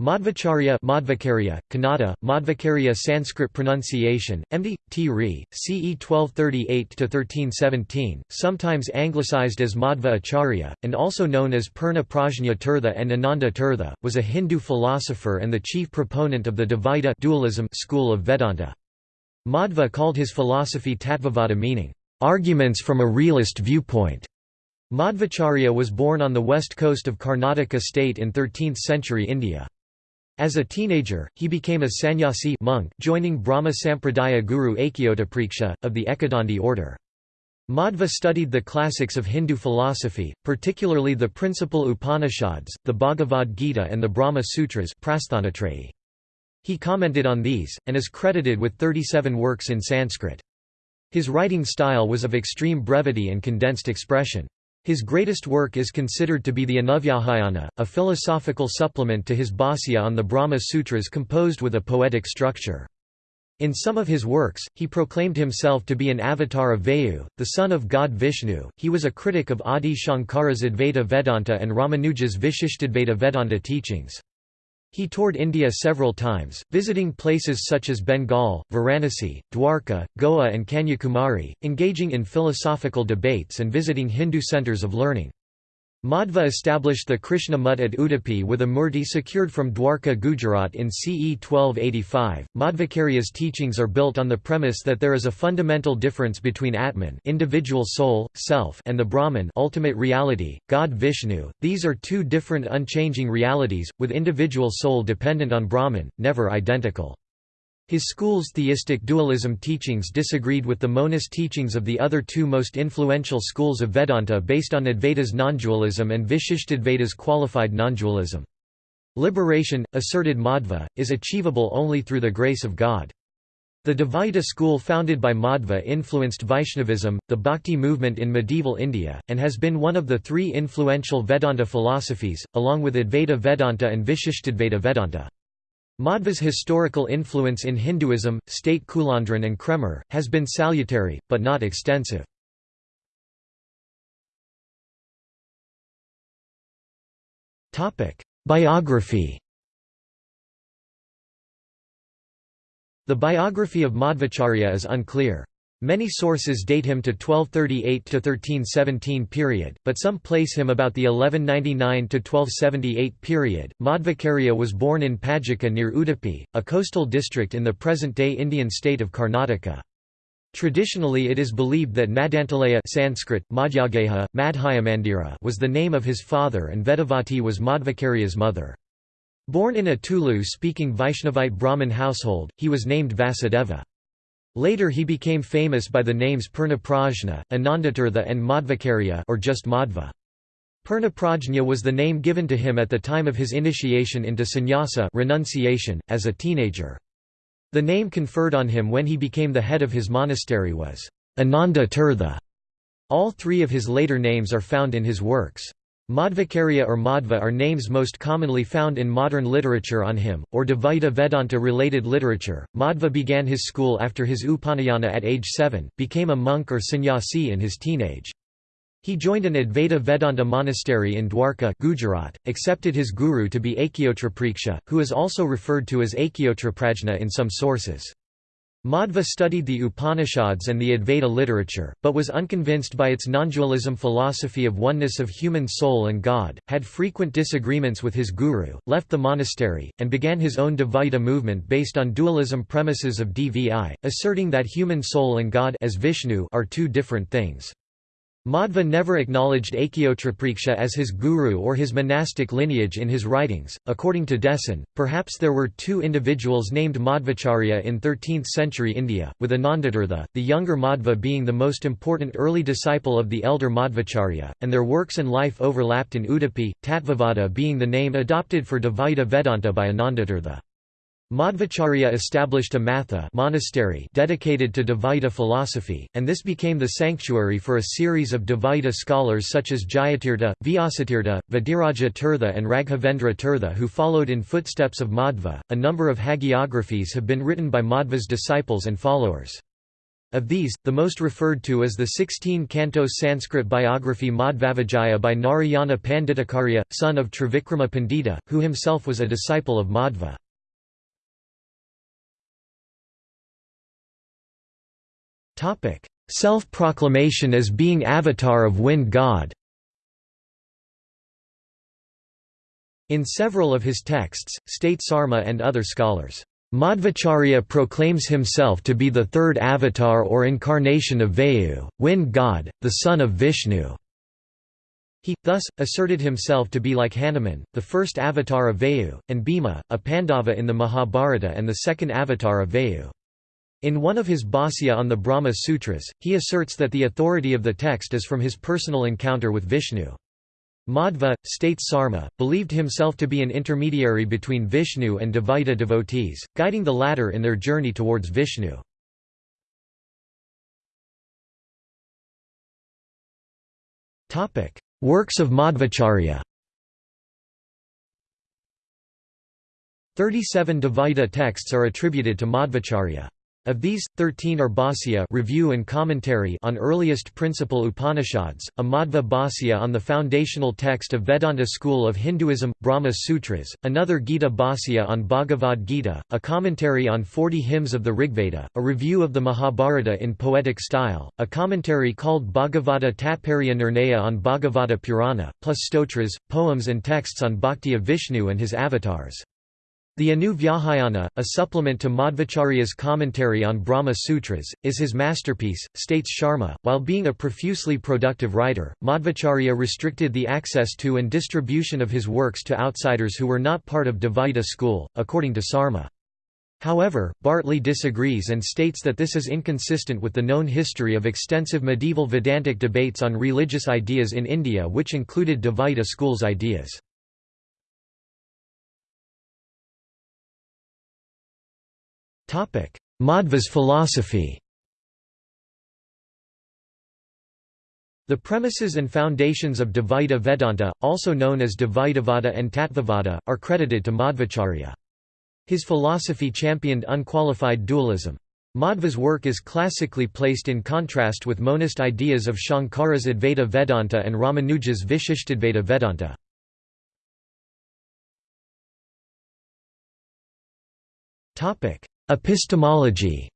Madhvacharya Madhvacarya, Kannada, Madhvacarya Sanskrit pronunciation, MD, T. Re, CE 1238–1317, sometimes anglicized as Madhva Acharya, and also known as Purna Prajna Tirtha and Ananda Tirtha, was a Hindu philosopher and the chief proponent of the Dvaita dualism school of Vedanta. Madhva called his philosophy Tattvavada meaning, "...arguments from a realist viewpoint." Madhvacharya was born on the west coast of Karnataka state in 13th-century India. As a teenager, he became a sannyasi monk joining Brahma Sampradaya guru Akyotapriksha, of the Ekadandi order. Madhva studied the classics of Hindu philosophy, particularly the principal Upanishads, the Bhagavad Gita and the Brahma Sutras He commented on these, and is credited with 37 works in Sanskrit. His writing style was of extreme brevity and condensed expression. His greatest work is considered to be the Anuvyakhyana, a philosophical supplement to his Bhāsya on the Brahma Sutras composed with a poetic structure. In some of his works, he proclaimed himself to be an avatar of Vayu, the son of god Vishnu. He was a critic of Adi Shankara's Advaita Vedanta and Ramanuja's Vishishtadvaita Vedanta teachings. He toured India several times, visiting places such as Bengal, Varanasi, Dwarka, Goa and Kanyakumari, engaging in philosophical debates and visiting Hindu centres of learning. Madhva established the Krishna Mutt at Udupi with a murti secured from Dwarka Gujarat in CE 1285. Madhvacarya's teachings are built on the premise that there is a fundamental difference between Atman, individual soul, self, and the Brahman, ultimate reality, God Vishnu. These are two different unchanging realities, with individual soul dependent on Brahman, never identical. His school's theistic dualism teachings disagreed with the monist teachings of the other two most influential schools of Vedanta based on Advaita's nondualism and Vishishtadvaita's qualified nondualism. Liberation, asserted Madhva, is achievable only through the grace of God. The Dvaita school founded by Madhva influenced Vaishnavism, the Bhakti movement in medieval India, and has been one of the three influential Vedanta philosophies, along with Advaita Vedanta and Vishishtadvaita Vedanta. Madhva's historical influence in Hinduism, state Kulandran and Kraemer, has been salutary, but not extensive. Biography The biography of Madhvacharya is unclear. Many sources date him to 1238–1317 period, but some place him about the 1199–1278 period. Madhvacarya was born in Pajaka near Udupi, a coastal district in the present-day Indian state of Karnataka. Traditionally it is believed that Madantalaya Sanskrit, Madhyageha, Madhyamandira was the name of his father and Vedavati was Madhvacarya's mother. Born in a Tulu-speaking Vaishnavite Brahmin household, he was named Vasudeva. Later he became famous by the names Purnaprajna, Anandatirtha and Madhvacarya or just Madhva. Purnaprajna was the name given to him at the time of his initiation into sannyasa renunciation, as a teenager. The name conferred on him when he became the head of his monastery was Ananda Tirtha. All three of his later names are found in his works. Madhvacarya or Madhva are names most commonly found in modern literature on him, or Dvaita Vedanta related literature. Madhva began his school after his Upanayana at age 7, became a monk or sannyasi in his teenage. He joined an Advaita Vedanta monastery in Dwarka Gujarat, accepted his guru to be Akyotrapriksha, who is also referred to as Akyotraprajna in some sources. Madhva studied the Upanishads and the Advaita literature, but was unconvinced by its nondualism philosophy of oneness of human soul and God, had frequent disagreements with his guru, left the monastery, and began his own Dvaita movement based on dualism premises of Dvi, asserting that human soul and God as Vishnu are two different things. Madhva never acknowledged Akyotrapriksha as his guru or his monastic lineage in his writings. According to Dessen, perhaps there were two individuals named Madhvacharya in 13th century India, with Anandatirtha, the younger Madhva being the most important early disciple of the elder Madhvacharya, and their works and life overlapped in Udupi, Tattvavada being the name adopted for Dvaita Vedanta by Anandatirtha. Madhvacharya established a matha monastery dedicated to Dvaita philosophy, and this became the sanctuary for a series of Dvaita scholars such as Jayatirtha, Vyasatirtha, Vadiraja Tirtha, and Raghavendra Tirtha who followed in footsteps of Madhva. A number of hagiographies have been written by Madhva's disciples and followers. Of these, the most referred to is the 16-canto Sanskrit biography Madhvavijaya by Narayana Panditacharya, son of Trivikrama Pandita, who himself was a disciple of Madhva. Self-proclamation as being avatar of wind god In several of his texts, state Sarma and other scholars, Madhvacharya proclaims himself to be the third avatar or incarnation of Vayu, wind god, the son of Vishnu. He, thus, asserted himself to be like Hanuman, the first avatar of Vayu, and Bhima, a Pandava in the Mahabharata and the second avatar of Vayu. In one of his Bhāsya on the Brahma Sutras, he asserts that the authority of the text is from his personal encounter with Vishnu. Madhva, states Sarma, believed himself to be an intermediary between Vishnu and Dvaita devotees, guiding the latter in their journey towards Vishnu. Works of Madhvacharya 37 Dvaita texts are attributed to Madhvacharya. Of these, 13 are Bhāsya review and commentary on earliest principal Upanishads, a Madhva Bhāsya on the foundational text of Vedanta school of Hinduism, Brahma Sutras, another Gita Bhāsya on Bhagavad Gita, a commentary on 40 hymns of the Rigveda, a review of the Mahabharata in poetic style, a commentary called Bhagavata Tatparya Nirnaya on Bhagavata Purana, plus stotras, poems and texts on bhakti of Vishnu and his avatars. The Anu Vyakhyana, a supplement to Madhvacharya's commentary on Brahma Sutras, is his masterpiece, states Sharma. While being a profusely productive writer, Madhvacharya restricted the access to and distribution of his works to outsiders who were not part of Dvaita school, according to Sarma. However, Bartley disagrees and states that this is inconsistent with the known history of extensive medieval Vedantic debates on religious ideas in India which included Dvaita school's ideas. Madhva's philosophy The premises and foundations of Dvaita Vedanta, also known as Dvaitavada and Tattvavada, are credited to Madhvacharya. His philosophy championed unqualified dualism. Madhva's work is classically placed in contrast with monist ideas of Shankara's Advaita Vedanta and Ramanuja's Vishishtadvaita Vedanta. Epistemology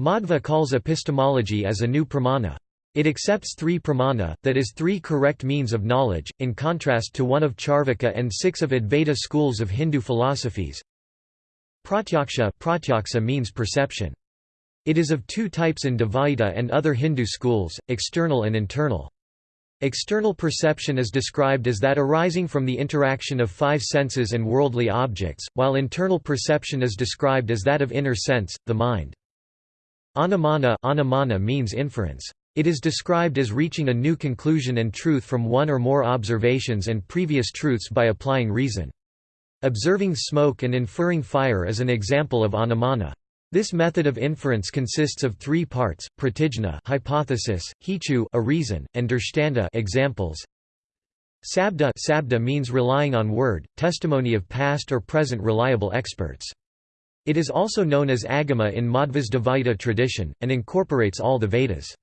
Madhva calls epistemology as Anu pramana. It accepts three pramana, that is three correct means of knowledge, in contrast to one of Charvaka and six of Advaita schools of Hindu philosophies. Pratyaksha, pratyaksha means perception. It is of two types in Dvaita and other Hindu schools, external and internal. External perception is described as that arising from the interaction of five senses and worldly objects, while internal perception is described as that of inner sense, the mind. Anumana, anumana means inference. It is described as reaching a new conclusion and truth from one or more observations and previous truths by applying reason. Observing smoke and inferring fire is an example of anumana. This method of inference consists of three parts: pratijna, hypothesis, hetu, a reason, and drishtanta, examples. Sabda, sabda means relying on word, testimony of past or present reliable experts. It is also known as agama in Madhva's Dvaita tradition, and incorporates all the Vedas.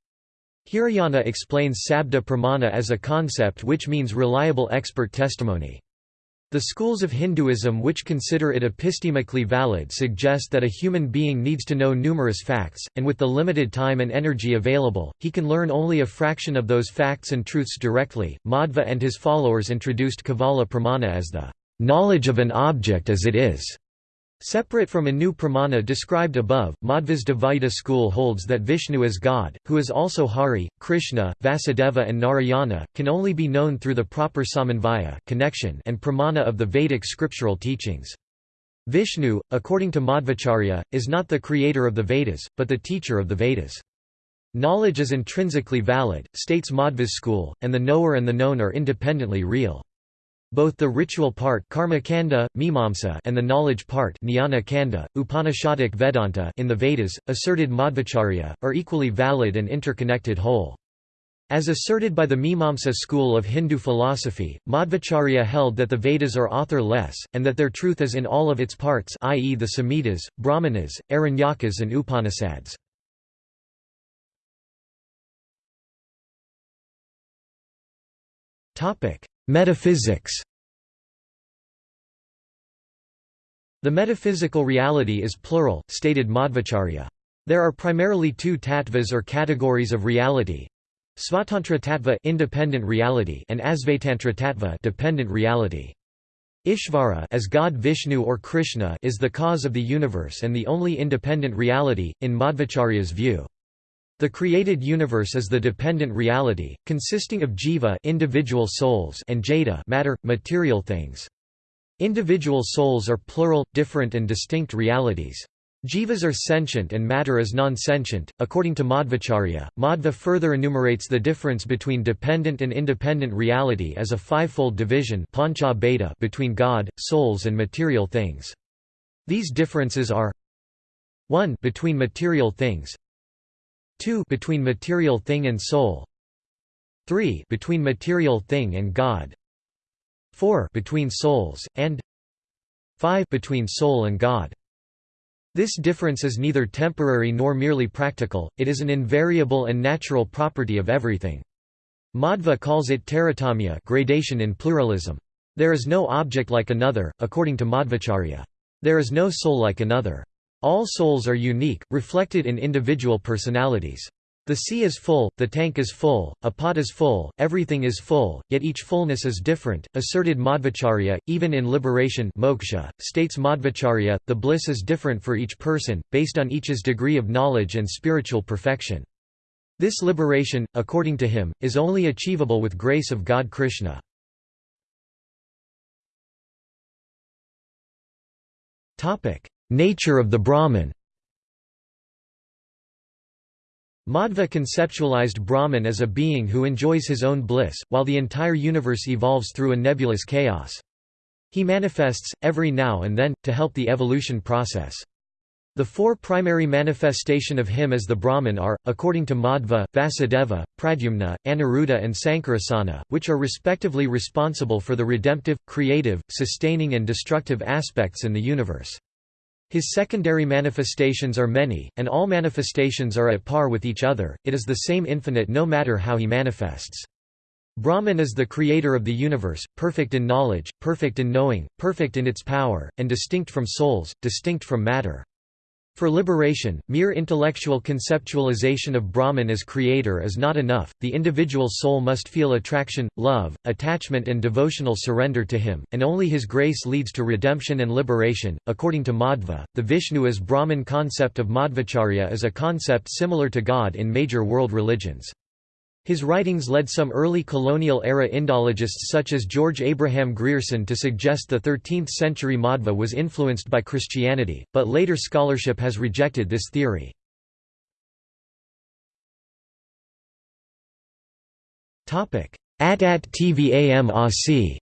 Hiriyanna explains sabda pramana as a concept which means reliable expert testimony. The schools of Hinduism which consider it epistemically valid suggest that a human being needs to know numerous facts, and with the limited time and energy available, he can learn only a fraction of those facts and truths directly. Madhva and his followers introduced Kevala Pramana as the knowledge of an object as it is. Separate from Anu Pramana described above, Madhva's Dvaita school holds that Vishnu as God, who is also Hari, Krishna, Vasudeva and Narayana, can only be known through the proper samanvaya connection and pramana of the Vedic scriptural teachings. Vishnu, according to Madhvacharya, is not the creator of the Vedas, but the teacher of the Vedas. Knowledge is intrinsically valid, states Madhva's school, and the knower and the known are independently real. Both the ritual part Mimamsa and the knowledge part Kanda, Upanishadic Vedanta in the Vedas, asserted Madhvacharya, are equally valid and interconnected whole. As asserted by the Mimamsa school of Hindu philosophy, Madhvacharya held that the Vedas are author-less, and that their truth is in all of its parts i.e. the Samhitas, Brahmanas, Aranyakas and Upanishads. Metaphysics The metaphysical reality is plural, stated Madhvacharya. There are primarily two tattvas or categories of reality, Svatantra Tattva independent reality and Asvatantra Tattva dependent reality. Ishvara as God Vishnu or Krishna is the cause of the universe and the only independent reality, in Madhvacharya's view. The created universe is the dependent reality, consisting of jiva individual souls and jada matter, material things. Individual souls are plural, different and distinct realities. Jivas are sentient and matter is non-sentient. According to Madhvacharya, Madhva further enumerates the difference between dependent and independent reality as a fivefold division between God, souls and material things. These differences are 1 between material things 2 between material thing and soul 3 between material thing and God 4 between souls and 5 between soul and God this difference is neither temporary nor merely practical, it is an invariable and natural property of everything. Madhva calls it taratamya gradation in pluralism. There is no object like another, according to Madhvacharya. There is no soul like another. All souls are unique, reflected in individual personalities. The sea is full, the tank is full, a pot is full, everything is full, yet each fullness is different, asserted Madhvacharya. Even in liberation moksha, states Madhvacharya, the bliss is different for each person, based on each's degree of knowledge and spiritual perfection. This liberation, according to him, is only achievable with grace of God Krishna. Nature of the Brahman Madhva conceptualized Brahman as a being who enjoys his own bliss, while the entire universe evolves through a nebulous chaos. He manifests, every now and then, to help the evolution process. The four primary manifestation of him as the Brahman are, according to Madhva, Vasudeva, Pradyumna, Aniruddha and Sankarsana, which are respectively responsible for the redemptive, creative, sustaining and destructive aspects in the universe. His secondary manifestations are many, and all manifestations are at par with each other, it is the same infinite no matter how he manifests. Brahman is the creator of the universe, perfect in knowledge, perfect in knowing, perfect in its power, and distinct from souls, distinct from matter. For liberation, mere intellectual conceptualization of Brahman as creator is not enough, the individual soul must feel attraction, love, attachment, and devotional surrender to him, and only his grace leads to redemption and liberation. According to Madhva, the Vishnu as Brahman concept of Madhvacharya is a concept similar to God in major world religions. His writings led some early colonial-era Indologists such as George Abraham Grierson to suggest the 13th-century Madhva was influenced by Christianity, but later scholarship has rejected this theory. At at Tvam Asi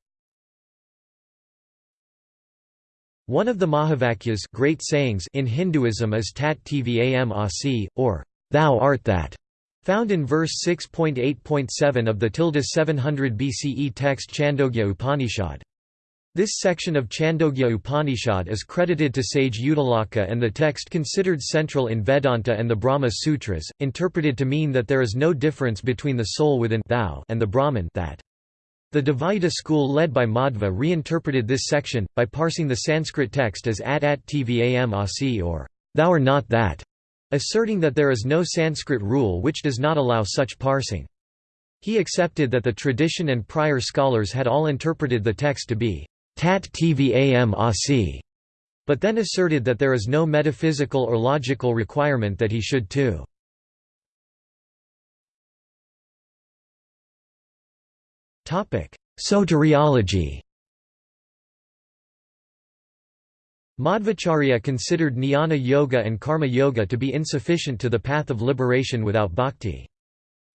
One of the Mahavakyas great sayings in Hinduism is Tat Tvam Asi, or Thou art that. Found in verse 6.8.7 of the tilde 700 BCE text Chandogya Upanishad. This section of Chandogya Upanishad is credited to sage Uddalaka and the text considered central in Vedanta and the Brahma Sutras, interpreted to mean that there is no difference between the soul within thou and the Brahman that. The Dvaita school led by Madhva reinterpreted this section, by parsing the Sanskrit text as at at tvam asi or thou are not that asserting that there is no Sanskrit rule which does not allow such parsing. He accepted that the tradition and prior scholars had all interpreted the text to be tat tvam asi, but then asserted that there is no metaphysical or logical requirement that he should too. Soteriology Madhvacharya considered jnana yoga and karma yoga to be insufficient to the path of liberation without bhakti.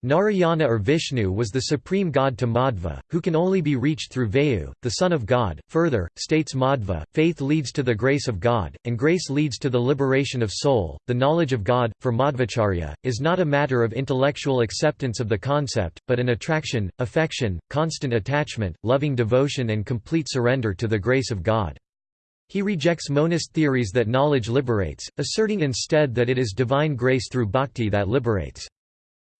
Narayana or Vishnu was the supreme god to Madhva, who can only be reached through Vayu, the son of God. Further, states Madhva, faith leads to the grace of God, and grace leads to the liberation of soul. The knowledge of God, for Madhvacharya, is not a matter of intellectual acceptance of the concept, but an attraction, affection, constant attachment, loving devotion, and complete surrender to the grace of God. He rejects monist theories that knowledge liberates, asserting instead that it is divine grace through bhakti that liberates.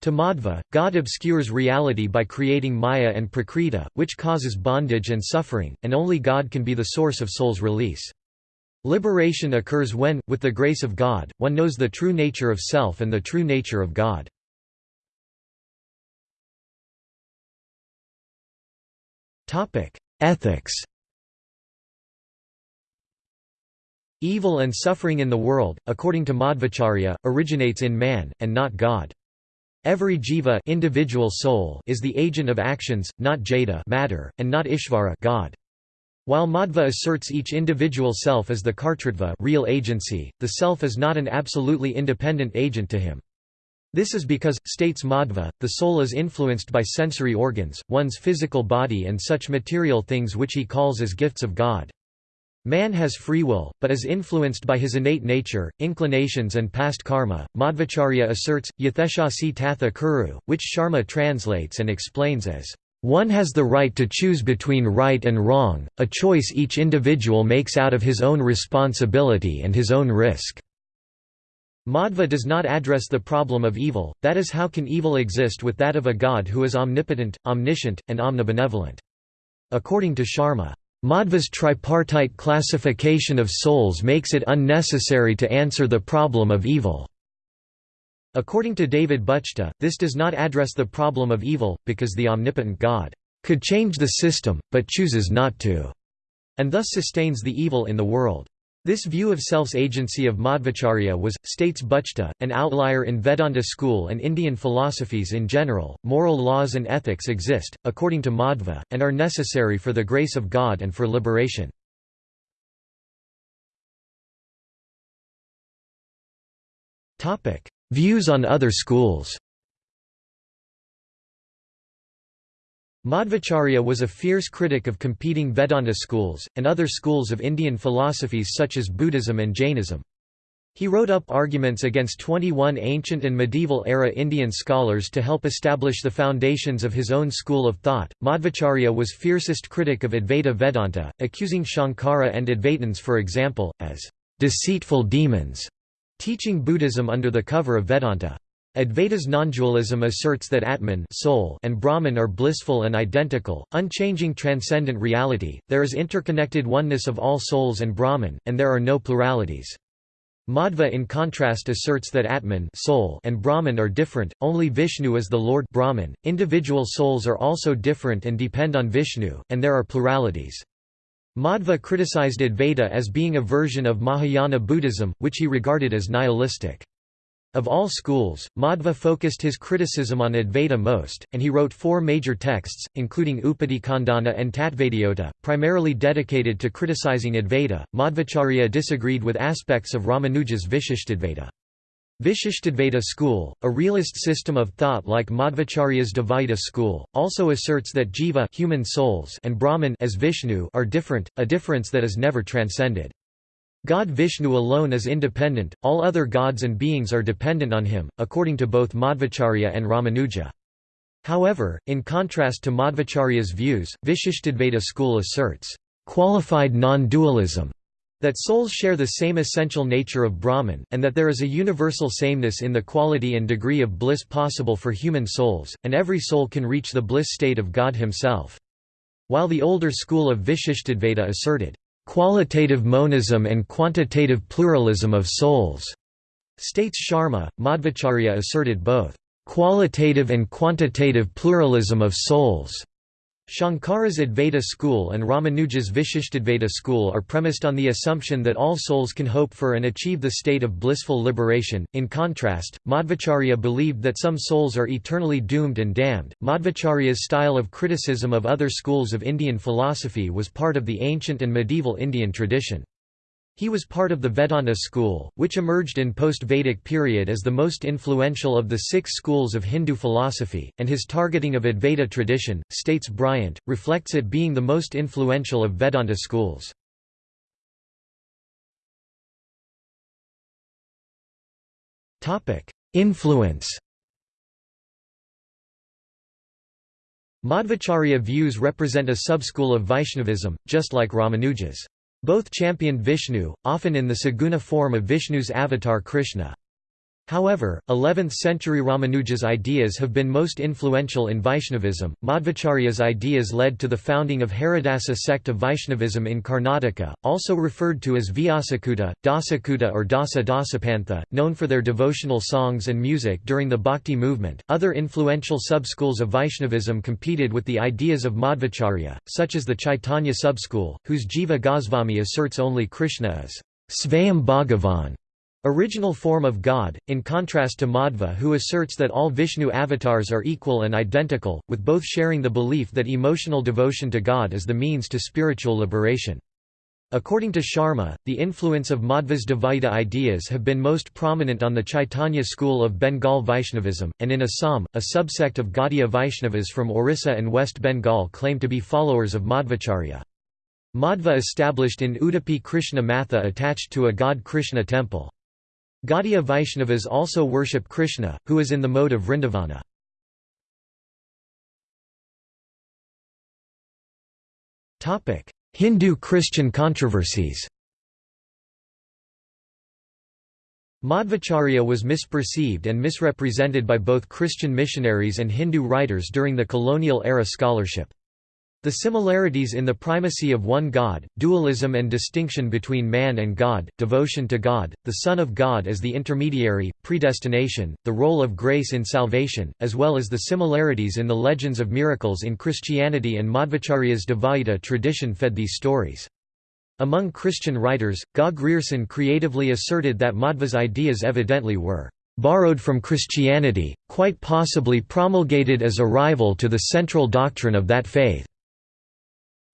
To Madhva, God obscures reality by creating Maya and Prakriti, which causes bondage and suffering, and only God can be the source of soul's release. Liberation occurs when, with the grace of God, one knows the true nature of self and the true nature of God. Ethics Evil and suffering in the world, according to Madhvacharya, originates in man, and not God. Every jiva individual soul is the agent of actions, not jada matter, and not ishvara God. While Madhva asserts each individual self as the kartritva real agency, the self is not an absolutely independent agent to him. This is because, states Madhva, the soul is influenced by sensory organs, one's physical body and such material things which he calls as gifts of God. Man has free will, but is influenced by his innate nature, inclinations and past karma. Madhvacharya asserts, Yatheshasi tatha kuru, which Sharma translates and explains as, "...one has the right to choose between right and wrong, a choice each individual makes out of his own responsibility and his own risk." Madhva does not address the problem of evil, that is how can evil exist with that of a god who is omnipotent, omniscient, and omnibenevolent. According to Sharma, Madhva's tripartite classification of souls makes it unnecessary to answer the problem of evil. According to David Buchta, this does not address the problem of evil, because the omnipotent God could change the system, but chooses not to, and thus sustains the evil in the world. This view of self's agency of Madhvacharya was, states Buchta, an outlier in Vedanta school and Indian philosophies in general. Moral laws and ethics exist, according to Madhva, and are necessary for the grace of God and for liberation. Views on other schools Madhvacharya was a fierce critic of competing Vedanta schools, and other schools of Indian philosophies such as Buddhism and Jainism. He wrote up arguments against 21 ancient and medieval era Indian scholars to help establish the foundations of his own school of thought. Madhvacharya was fiercest critic of Advaita Vedanta, accusing Shankara and Advaitins for example, as deceitful demons, teaching Buddhism under the cover of Vedanta. Advaita's nondualism asserts that Atman soul and Brahman are blissful and identical, unchanging transcendent reality, there is interconnected oneness of all souls and Brahman, and there are no pluralities. Madhva in contrast asserts that Atman soul and Brahman are different, only Vishnu is the Lord Brahman. .Individual souls are also different and depend on Vishnu, and there are pluralities. Madhva criticized Advaita as being a version of Mahayana Buddhism, which he regarded as nihilistic. Of all schools, Madhva focused his criticism on Advaita most, and he wrote four major texts, including Upadhikhandana and Tattvadiyota, primarily dedicated to criticizing Advaita. Madhvacharya disagreed with aspects of Ramanuja's Vishishtadvaita. Vishishtadvaita school, a realist system of thought like Madhvacharya's Dvaita school, also asserts that jiva human souls and Brahman as Vishnu are different, a difference that is never transcended. God Vishnu alone is independent, all other gods and beings are dependent on him, according to both Madhvacharya and Ramanuja. However, in contrast to Madhvacharya's views, Vishishtadvaita school asserts, "...qualified non-dualism", that souls share the same essential nature of Brahman, and that there is a universal sameness in the quality and degree of bliss possible for human souls, and every soul can reach the bliss state of God himself. While the older school of Vishishtadvaita asserted, qualitative monism and quantitative pluralism of souls, states Sharma. Madhvacharya asserted both qualitative and quantitative pluralism of souls Shankara's Advaita school and Ramanuja's Vishishtadvaita school are premised on the assumption that all souls can hope for and achieve the state of blissful liberation. In contrast, Madhvacharya believed that some souls are eternally doomed and damned. Madhvacharya's style of criticism of other schools of Indian philosophy was part of the ancient and medieval Indian tradition. He was part of the Vedanta school, which emerged in post-Vedic period as the most influential of the six schools of Hindu philosophy, and his targeting of Advaita tradition, states Bryant, reflects it being the most influential of Vedanta schools. Influence Madhvacharya views represent a subschool of Vaishnavism, just like Ramanuja's. Both championed Vishnu, often in the Saguna form of Vishnu's avatar Krishna. However, 11th-century Ramanuja's ideas have been most influential in Vaishnavism. Madhvacharya's ideas led to the founding of Haridasa sect of Vaishnavism in Karnataka, also referred to as Vyasakuta, Dasakuta or Dasa Dasapantha, known for their devotional songs and music during the Bhakti movement. Other influential subschools of Vaishnavism competed with the ideas of Madhvacharya, such as the Chaitanya subschool, whose Jiva Goswami asserts only Krishna as Svayam Bhagavan Original form of God, in contrast to Madhva who asserts that all Vishnu avatars are equal and identical, with both sharing the belief that emotional devotion to God is the means to spiritual liberation. According to Sharma, the influence of Madhva's Dvaita ideas have been most prominent on the Chaitanya school of Bengal Vaishnavism, and in Assam, a subsect of Gaudiya Vaishnavas from Orissa and West Bengal claim to be followers of Madhvacharya. Madhva established in Udupi Krishna Matha attached to a god Krishna temple. Gaudiya Vaishnavas also worship Krishna, who is in the mode of Vrindavana. Hindu-Christian controversies Madhvacharya was misperceived and misrepresented by both Christian missionaries and Hindu writers during the colonial era scholarship. The similarities in the primacy of one God, dualism and distinction between man and God, devotion to God, the Son of God as the intermediary, predestination, the role of grace in salvation, as well as the similarities in the legends of miracles in Christianity and Madhvacharya's Dvaita tradition fed these stories. Among Christian writers, Ga Grierson creatively asserted that Madhva's ideas evidently were borrowed from Christianity, quite possibly promulgated as a rival to the central doctrine of that faith.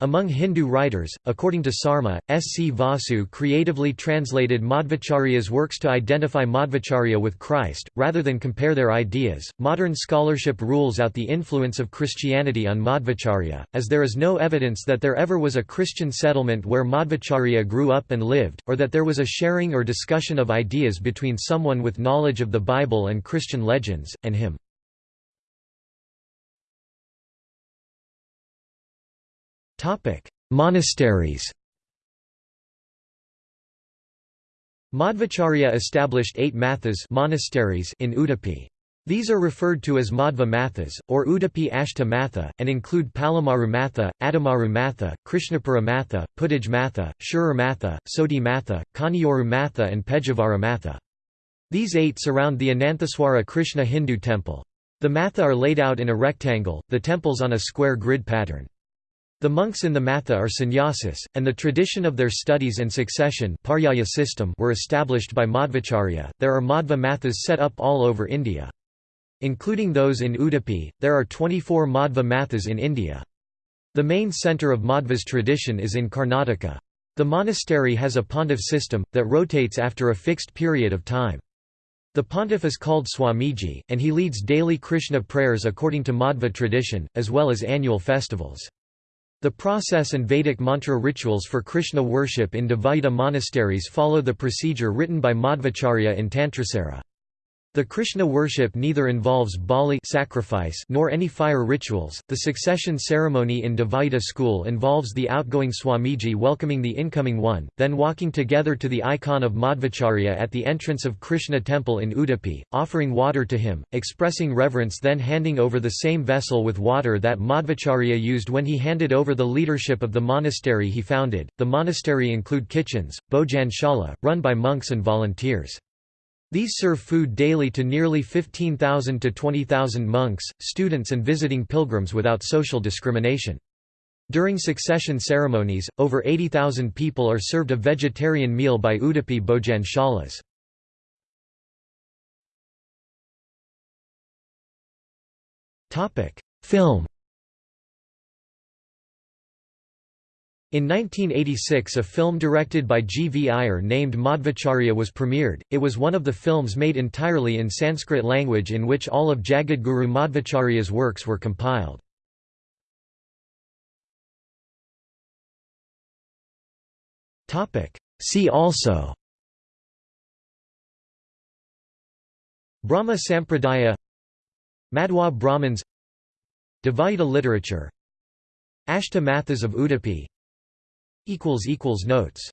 Among Hindu writers, according to Sarma, S. C. Vasu creatively translated Madhvacharya's works to identify Madhvacharya with Christ, rather than compare their ideas. Modern scholarship rules out the influence of Christianity on Madhvacharya, as there is no evidence that there ever was a Christian settlement where Madhvacharya grew up and lived, or that there was a sharing or discussion of ideas between someone with knowledge of the Bible and Christian legends, and him. Monasteries Madhvacharya established eight mathas monasteries in Udupi. These are referred to as Madhva Mathas, or Udupi Ashta Matha, and include Palimaru Matha, Adamaru Matha, Krishnapura Matha, Puddij Matha, Shirur Matha, Matha, Kanioru Matha and Pejavara Matha. These eight surround the Anantheshwara Krishna Hindu temple. The matha are laid out in a rectangle, the temples on a square grid pattern. The monks in the Matha are sannyasis, and the tradition of their studies and succession system were established by Madhvacharya. There are Madhva Mathas set up all over India. Including those in Udupi, there are 24 Madhva Mathas in India. The main centre of Madhva's tradition is in Karnataka. The monastery has a pontiff system, that rotates after a fixed period of time. The pontiff is called Swamiji, and he leads daily Krishna prayers according to Madhva tradition, as well as annual festivals. The process and Vedic mantra rituals for Krishna worship in Dvaita monasteries follow the procedure written by Madhvacharya in Tantrasara. The Krishna worship neither involves bali sacrifice nor any fire rituals. The succession ceremony in Dvaita school involves the outgoing Swamiji welcoming the incoming one, then walking together to the icon of Madhvacharya at the entrance of Krishna temple in Udupi, offering water to him, expressing reverence then handing over the same vessel with water that Madhvacharya used when he handed over the leadership of the monastery he founded. The monastery include kitchens, Bhojan Shala, run by monks and volunteers. These serve food daily to nearly 15,000 to 20,000 monks, students and visiting pilgrims without social discrimination. During succession ceremonies, over 80,000 people are served a vegetarian meal by Udupi Bhojan Shalas. Film In 1986 a film directed by G. V. Iyer named Madhvacharya was premiered, it was one of the films made entirely in Sanskrit language in which all of Jagadguru Madhvacharya's works were compiled. See also Brahma Sampradaya Madhwa Brahmins Dvaita literature Ashta Mathas of Udupi Notes